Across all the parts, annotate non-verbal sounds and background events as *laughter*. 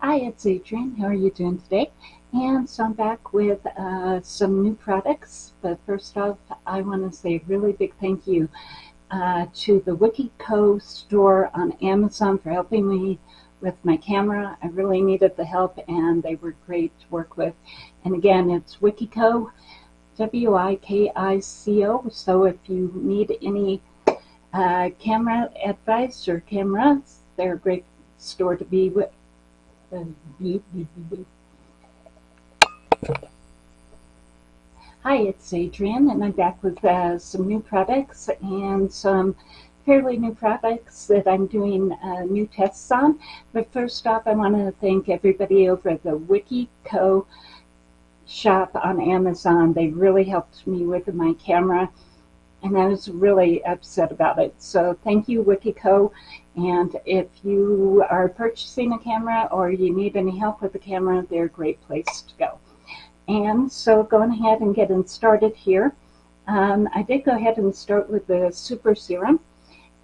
Hi, it's Adrienne. How are you doing today? And so I'm back with uh, some new products. But first off, I want to say a really big thank you uh, to the Wikico store on Amazon for helping me with my camera. I really needed the help and they were great to work with. And again, it's Wikico, W-I-K-I-C-O. So if you need any uh, camera advice or cameras, they're a great store to be with. *laughs* Hi, it's Adrienne, and I'm back with uh, some new products and some fairly new products that I'm doing uh, new tests on. But first off, I want to thank everybody over at the Wikico shop on Amazon. They really helped me with my camera and I was really upset about it. So thank you, Wikico. And if you are purchasing a camera or you need any help with the camera, they're a great place to go. And so going ahead and getting started here. Um, I did go ahead and start with the Super Serum.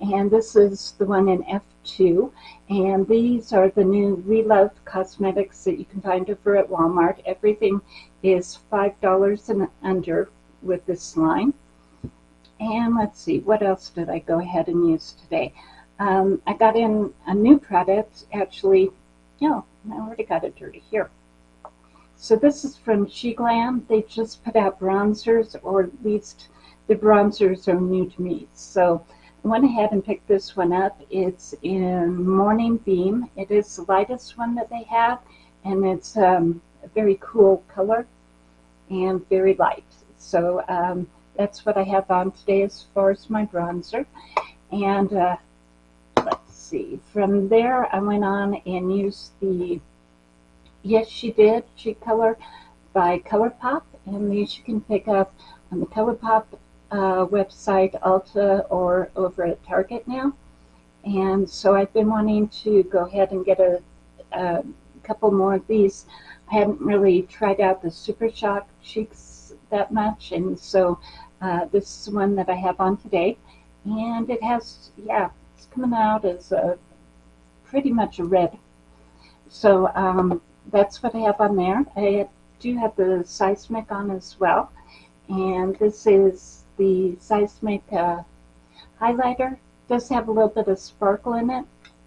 And this is the one in F2. And these are the new Relove cosmetics that you can find over at Walmart. Everything is $5 and under with this line. And let's see, what else did I go ahead and use today? Um, I got in a new product, actually, no, I already got it dirty here. So this is from SheGlam. They just put out bronzers, or at least the bronzers are new to me. So I went ahead and picked this one up. It's in Morning Beam. It is the lightest one that they have, and it's um, a very cool color and very light. So um, that's what I have on today as far as my bronzer. And uh, let's see, from there I went on and used the Yes She Did Cheek Color by ColourPop. And these you can pick up on the ColourPop uh, website, Ulta, or over at Target now. And so I've been wanting to go ahead and get a, a couple more of these. I hadn't really tried out the Super Shock cheeks that much, and so uh, this is one that I have on today, and it has, yeah, it's coming out as a, pretty much a red. So um, that's what I have on there. I do have the Seismic on as well, and this is the Seismic uh, highlighter. Does have a little bit of sparkle in it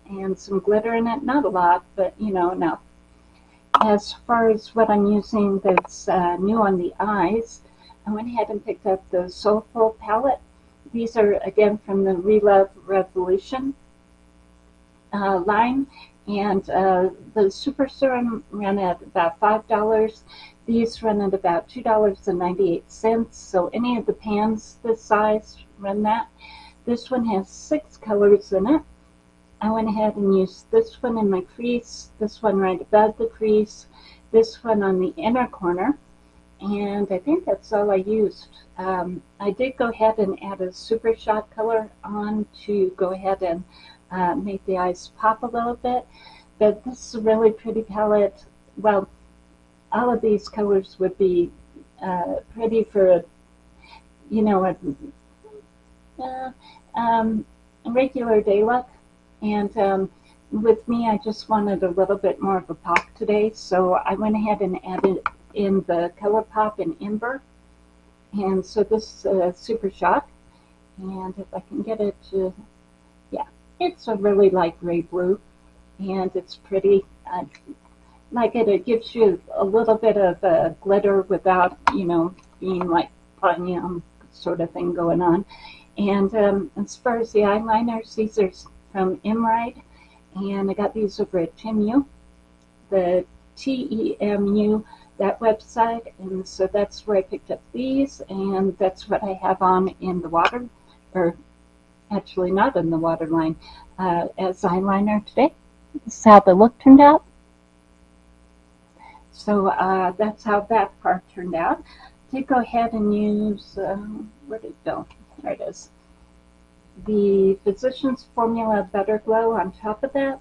and some glitter in it. Not a lot, but you know, enough. As far as what I'm using that's uh, new on the eyes, I went ahead and picked up the Soulful palette. These are again from the Relove Revolution uh, line. And uh, the Super Serum ran at about $5. These run at about $2.98. So any of the pans this size run that. This one has six colors in it. I went ahead and used this one in my crease, this one right above the crease, this one on the inner corner, and I think that's all I used. Um, I did go ahead and add a Super Shock color on to go ahead and uh, make the eyes pop a little bit. But this is a really pretty palette. Well, all of these colors would be uh, pretty for, a, you know, a, uh, um, a regular day look. And um, with me, I just wanted a little bit more of a pop today. So I went ahead and added in the ColourPop and Ember. And so this is uh, Super Shock. And if I can get it to, yeah, it's a really light gray blue. And it's pretty. I like it. It gives you a little bit of uh, glitter without, you know, being like um, sort of thing going on. And um, as far as the eyeliners, these are from Emerald. And I got these over at Temu. The T-E-M-U that website and so that's where I picked up these and that's what I have on in the water or actually not in the waterline uh, as eyeliner today. This is how the look turned out. So uh, that's how that part turned out. Did go ahead and use, uh, where did it go? There it is. The Physicians Formula Better Glow on top of that.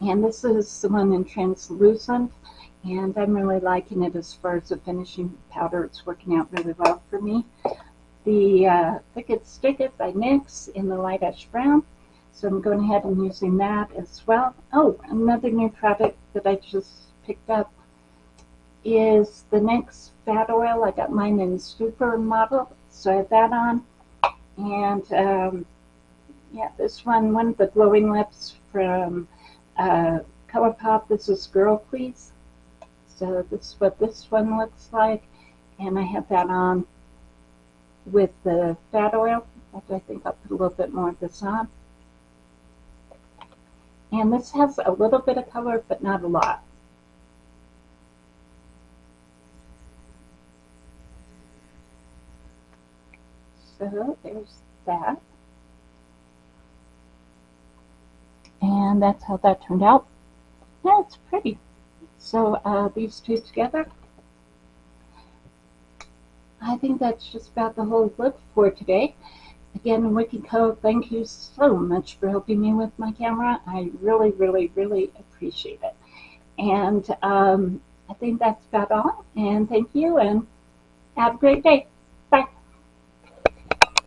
And this is the one in translucent and I'm really liking it as far as the finishing powder. It's working out really well for me. The uh, Stick It by NYX in the light ash brown. So I'm going ahead and using that as well. Oh, another new product that I just picked up is the NYX Fat Oil. I got mine in Supermodel, so I have that on. And um, yeah, this one, one of the glowing lips from uh, ColourPop. This is Girl Please. So this is what this one looks like. And I have that on with the fat oil. I think I'll put a little bit more of this on. And this has a little bit of color, but not a lot. So there's that. And that's how that turned out. Yeah, it's pretty. So uh, these two together. I think that's just about the whole look for today. Again, WikiCo, thank you so much for helping me with my camera. I really, really, really appreciate it. And um, I think that's about all. And thank you, and have a great day.